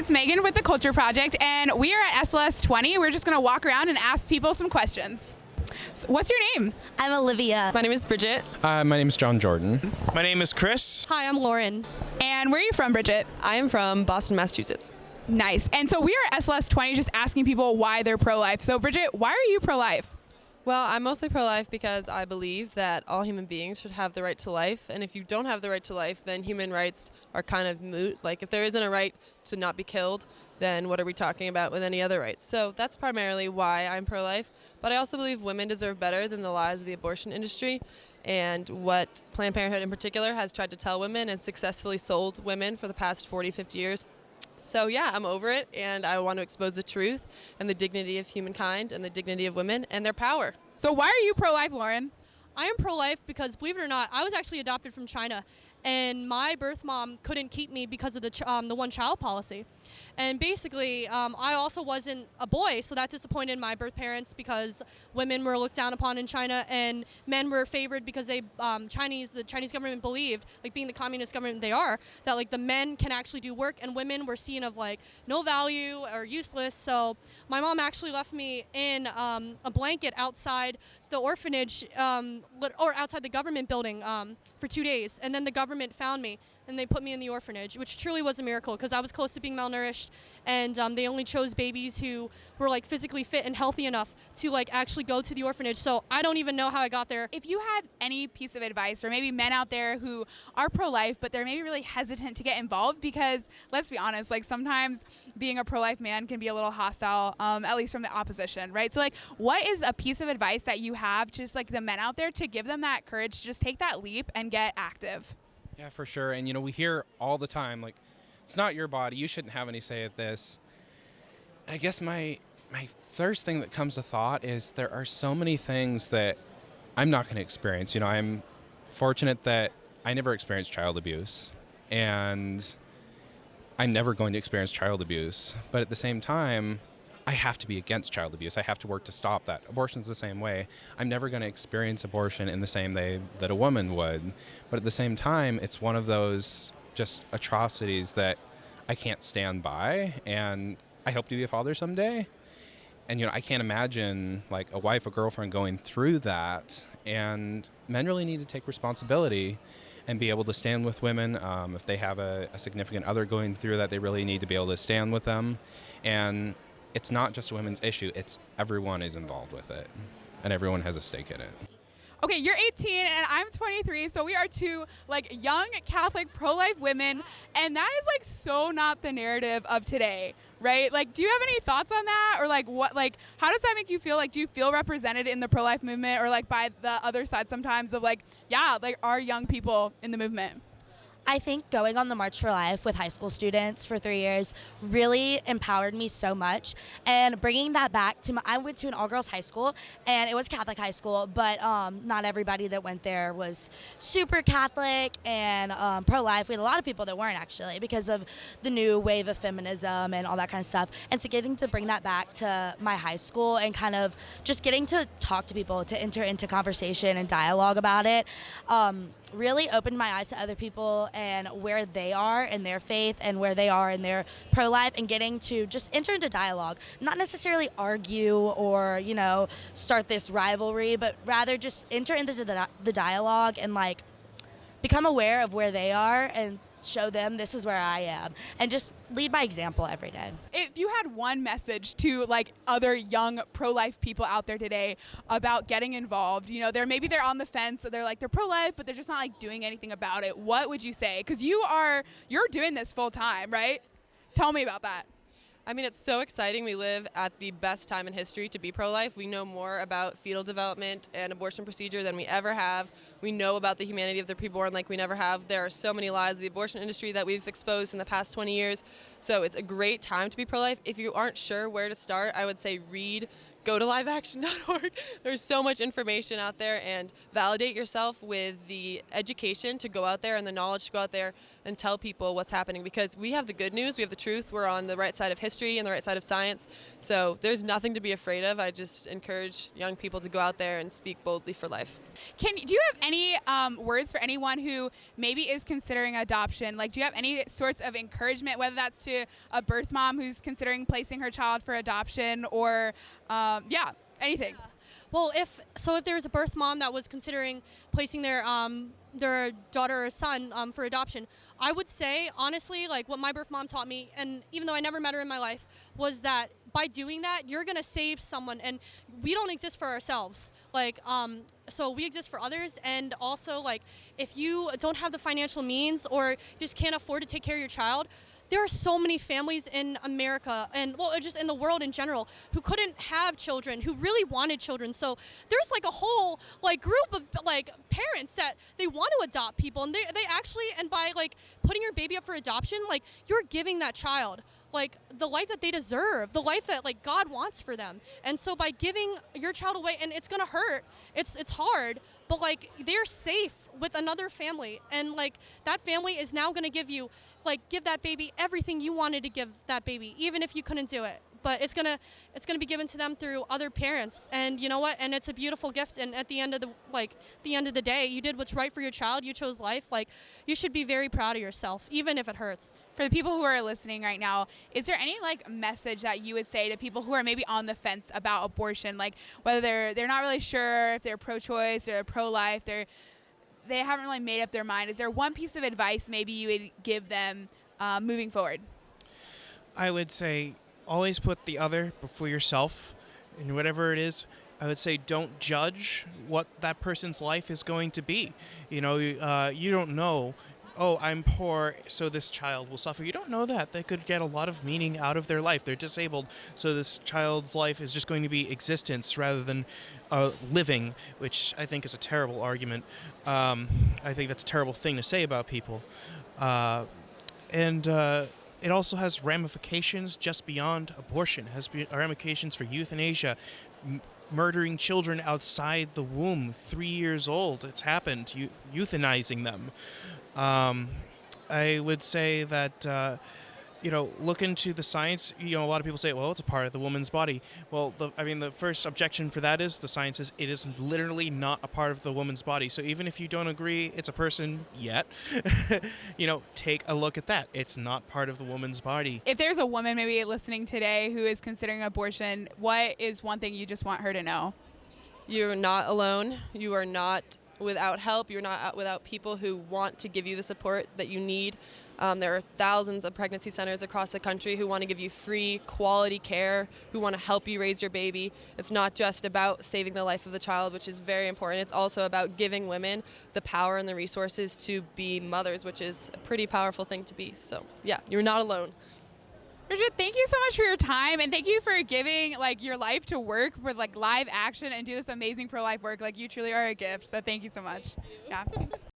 it's Megan with the Culture Project, and we are at SLS 20. We're just going to walk around and ask people some questions. So what's your name? I'm Olivia. My name is Bridget. Uh, my name is John Jordan. My name is Chris. Hi, I'm Lauren. And where are you from, Bridget? I am from Boston, Massachusetts. Nice. And so we are at SLS 20 just asking people why they're pro life. So, Bridget, why are you pro life? Well, I'm mostly pro life because I believe that all human beings should have the right to life. And if you don't have the right to life, then human rights are kind of moot. Like, if there isn't a right to not be killed, then what are we talking about with any other rights? So that's primarily why I'm pro life. But I also believe women deserve better than the lies of the abortion industry. And what Planned Parenthood in particular has tried to tell women and successfully sold women for the past 40, 50 years. So, yeah, I'm over it, and I want to expose the truth and the dignity of humankind and the dignity of women and their power. So, why are you pro life, Lauren? I am pro life because, believe it or not, I was actually adopted from China, and my birth mom couldn't keep me because of the, ch- um, the one child policy. And basically, um, I also wasn't a boy, so that disappointed my birth parents because women were looked down upon in China, and men were favored because they um, Chinese the Chinese government believed, like being the communist government they are, that like the men can actually do work, and women were seen of like no value or useless. So my mom actually left me in um, a blanket outside the orphanage um, or outside the government building um, for two days, and then the government found me and they put me in the orphanage, which truly was a miracle because I was close to being malnourished, and um, they only chose babies who were like physically fit and healthy enough to like actually go to the orphanage. So I don't even know how I got there. If you had any piece of advice, or maybe men out there who are pro-life but they're maybe really hesitant to get involved because let's be honest, like sometimes being a pro-life man can be a little hostile, um, at least from the opposition, right? So like, what is a piece of advice that you have, to just like the men out there, to give them that courage to just take that leap and get active? Yeah, for sure. And you know, we hear all the time like it's not your body. You shouldn't have any say at this. And I guess my my first thing that comes to thought is there are so many things that I'm not going to experience. You know, I'm fortunate that I never experienced child abuse and I'm never going to experience child abuse. But at the same time, I have to be against child abuse. I have to work to stop that. Abortion's the same way. I'm never going to experience abortion in the same way that a woman would. But at the same time, it's one of those just atrocities that I can't stand by and I hope to be a father someday. And you know, I can't imagine like a wife or girlfriend going through that and men really need to take responsibility and be able to stand with women. Um, if they have a, a significant other going through that, they really need to be able to stand with them. And it's not just a women's issue, it's everyone is involved with it and everyone has a stake in it. Okay, you're 18 and I'm 23, so we are two like young Catholic pro-life women, and that is like so not the narrative of today, right? Like, do you have any thoughts on that, or like what, like how does that make you feel? Like, do you feel represented in the pro-life movement, or like by the other side sometimes of like, yeah, like are young people in the movement? I think going on the March for Life with high school students for three years really empowered me so much. And bringing that back to my, I went to an all girls high school and it was Catholic high school, but um, not everybody that went there was super Catholic and um, pro life. We had a lot of people that weren't actually because of the new wave of feminism and all that kind of stuff. And so getting to bring that back to my high school and kind of just getting to talk to people, to enter into conversation and dialogue about it. Um, really opened my eyes to other people and where they are in their faith and where they are in their pro life and getting to just enter into dialogue. Not necessarily argue or, you know, start this rivalry, but rather just enter into the, the dialogue and like become aware of where they are and show them this is where I am and just lead by example every day. If you had one message to like other young pro-life people out there today about getting involved, you know, they're maybe they're on the fence, so they're like they're pro-life, but they're just not like doing anything about it. What would you say? Cuz you are you're doing this full time, right? Tell me about that. I mean, it's so exciting. We live at the best time in history to be pro life. We know more about fetal development and abortion procedure than we ever have. We know about the humanity of the preborn like we never have. There are so many lies of the abortion industry that we've exposed in the past 20 years. So it's a great time to be pro life. If you aren't sure where to start, I would say read go to liveaction.org. There's so much information out there and validate yourself with the education to go out there and the knowledge to go out there and tell people what's happening because we have the good news, we have the truth, we're on the right side of history and the right side of science. So there's nothing to be afraid of. I just encourage young people to go out there and speak boldly for life. Can do you have any um, words for anyone who maybe is considering adoption? Like, do you have any sorts of encouragement, whether that's to a birth mom who's considering placing her child for adoption, or um, yeah, anything? Yeah. Well, if so, if there was a birth mom that was considering placing their um, their daughter or son um, for adoption, I would say honestly, like what my birth mom taught me, and even though I never met her in my life, was that by doing that, you're gonna save someone, and we don't exist for ourselves. Like, um, so we exist for others, and also like if you don't have the financial means or just can't afford to take care of your child, there are so many families in America and well just in the world in general who couldn't have children who really wanted children. So there's like a whole like group of like parents that they want to adopt people and they, they actually and by like putting your baby up for adoption like you're giving that child like the life that they deserve, the life that like God wants for them. And so by giving your child away and it's going to hurt. It's it's hard, but like they're safe with another family. And like that family is now going to give you like give that baby everything you wanted to give that baby even if you couldn't do it. But it's gonna it's gonna be given to them through other parents. And you know what? And it's a beautiful gift. And at the end of the like the end of the day you did what's right for your child. You chose life. Like you should be very proud of yourself even if it hurts for the people who are listening right now is there any like message that you would say to people who are maybe on the fence about abortion like whether they're they're not really sure if they're pro-choice or pro-life they're they haven't really made up their mind. Is there one piece of advice maybe you would give them uh, moving forward? I would say always put the other before yourself, and whatever it is. I would say don't judge what that person's life is going to be. You know, uh, you don't know oh, I'm poor, so this child will suffer. You don't know that. They could get a lot of meaning out of their life. They're disabled, so this child's life is just going to be existence rather than uh, living, which I think is a terrible argument. Um, I think that's a terrible thing to say about people. Uh, and uh, it also has ramifications just beyond abortion. It has ramifications for euthanasia, murdering children outside the womb, three years old. It's happened, euthanizing them. Um, I would say that. Uh, you know, look into the science. You know, a lot of people say, well, it's a part of the woman's body. Well, the, I mean, the first objection for that is the science is it is literally not a part of the woman's body. So even if you don't agree it's a person yet, you know, take a look at that. It's not part of the woman's body. If there's a woman maybe listening today who is considering abortion, what is one thing you just want her to know? You're not alone. You are not without help. You're not without people who want to give you the support that you need. Um, there are thousands of pregnancy centers across the country who want to give you free, quality care, who want to help you raise your baby. It's not just about saving the life of the child, which is very important. It's also about giving women the power and the resources to be mothers, which is a pretty powerful thing to be. So, yeah, you're not alone. Bridget, thank you so much for your time and thank you for giving like your life to work with like live action and do this amazing pro life work. Like you truly are a gift. So thank you so much. Yeah.